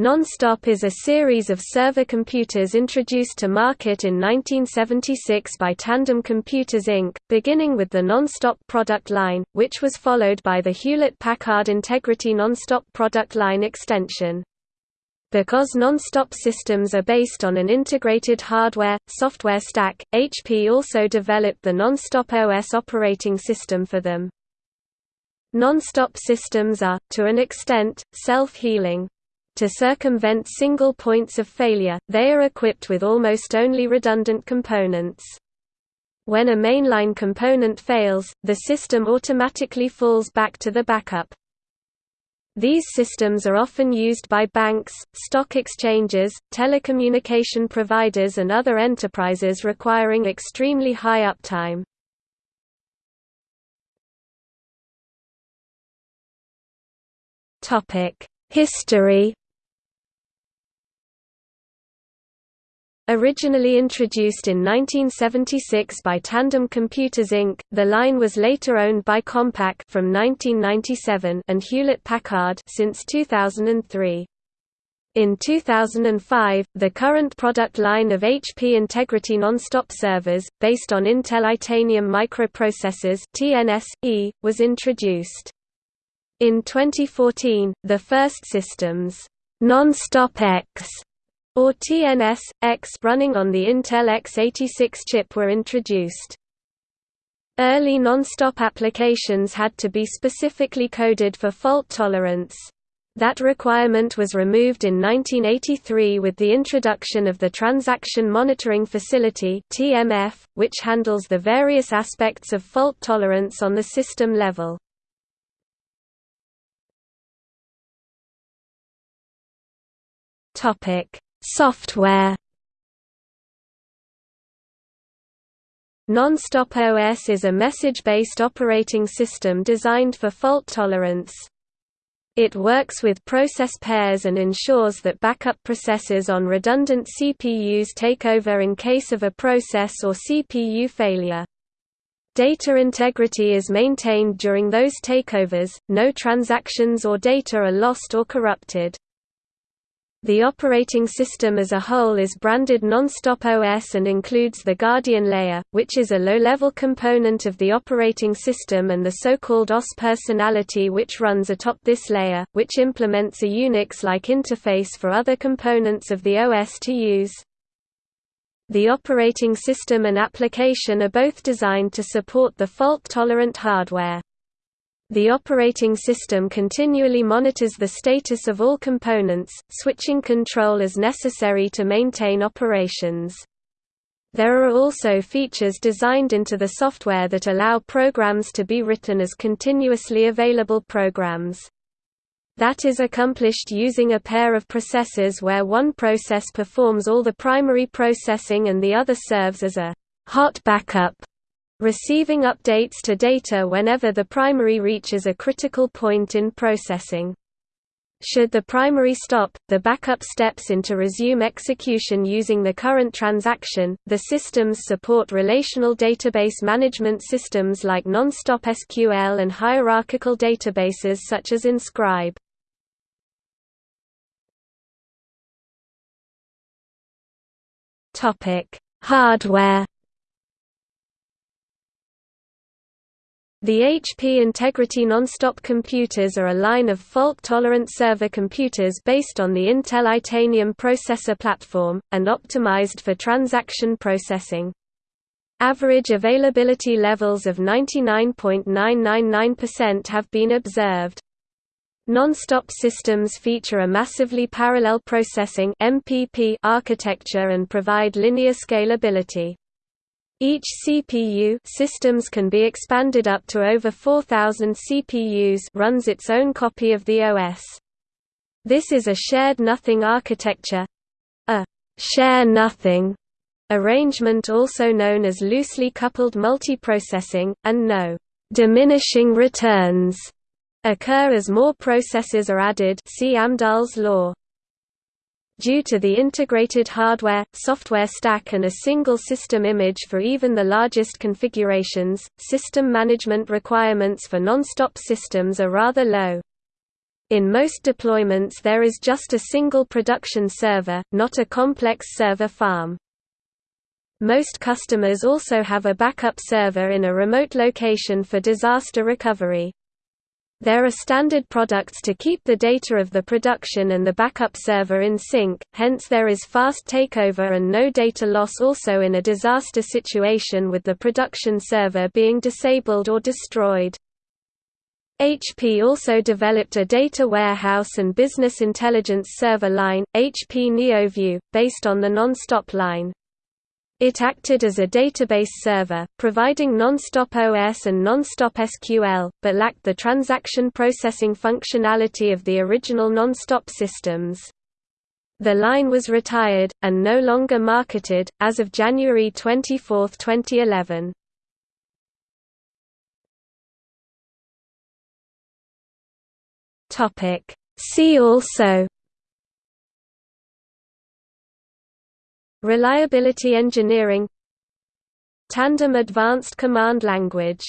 Nonstop is a series of server computers introduced to market in 1976 by Tandem Computers Inc., beginning with the Nonstop product line, which was followed by the Hewlett-Packard Integrity Nonstop product line extension. Because Nonstop systems are based on an integrated hardware-software stack, HP also developed the Nonstop OS operating system for them. Nonstop systems are, to an extent, self-healing, to circumvent single points of failure, they are equipped with almost only redundant components. When a mainline component fails, the system automatically falls back to the backup. These systems are often used by banks, stock exchanges, telecommunication providers and other enterprises requiring extremely high uptime. History Originally introduced in 1976 by Tandem Computers Inc., the line was later owned by Compaq from 1997 and Hewlett-Packard since 2003. In 2005, the current product line of HP Integrity Nonstop servers, based on Intel Itanium microprocessors (TNS-E), was introduced. In 2014, the first systems, Nonstop X or TNS, X running on the Intel x86 chip were introduced. Early non-stop applications had to be specifically coded for fault tolerance. That requirement was removed in 1983 with the introduction of the Transaction Monitoring Facility (TMF), which handles the various aspects of fault tolerance on the system level. Topic: Software Nonstop OS is a message-based operating system designed for fault tolerance. It works with process pairs and ensures that backup processes on redundant CPUs take over in case of a process or CPU failure. Data integrity is maintained during those takeovers, no transactions or data are lost or corrupted. The operating system as a whole is branded Nonstop OS and includes the Guardian layer, which is a low-level component of the operating system and the so-called OSS personality which runs atop this layer, which implements a Unix-like interface for other components of the OS to use. The operating system and application are both designed to support the fault-tolerant hardware. The operating system continually monitors the status of all components, switching control as necessary to maintain operations. There are also features designed into the software that allow programs to be written as continuously available programs. That is accomplished using a pair of processors where one process performs all the primary processing and the other serves as a hot backup receiving updates to data whenever the primary reaches a critical point in processing. Should the primary stop, the backup steps in to resume execution using the current transaction. The systems support relational database management systems like Nonstop SQL and hierarchical databases such as Enscribe. Topic: Hardware The HP Integrity Nonstop computers are a line of fault-tolerant server computers based on the Intel Itanium processor platform, and optimized for transaction processing. Average availability levels of 99.999% have been observed. Non-stop systems feature a massively parallel processing architecture and provide linear scalability. Each CPU systems can be expanded up to over 4000 CPUs runs its own copy of the OS. This is a shared nothing architecture a share nothing arrangement also known as loosely coupled multiprocessing, and no diminishing returns occur as more processes are added see Amdahl's law. Due to the integrated hardware, software stack and a single system image for even the largest configurations, system management requirements for non-stop systems are rather low. In most deployments there is just a single production server, not a complex server farm. Most customers also have a backup server in a remote location for disaster recovery. There are standard products to keep the data of the production and the backup server in sync, hence there is fast takeover and no data loss also in a disaster situation with the production server being disabled or destroyed. HP also developed a data warehouse and business intelligence server line, HP NeoView, based on the Nonstop line. It acted as a database server, providing Nonstop OS and Nonstop SQL, but lacked the transaction processing functionality of the original Nonstop systems. The line was retired, and no longer marketed, as of January 24, 2011. See also Reliability engineering. Tandem Advanced Command Language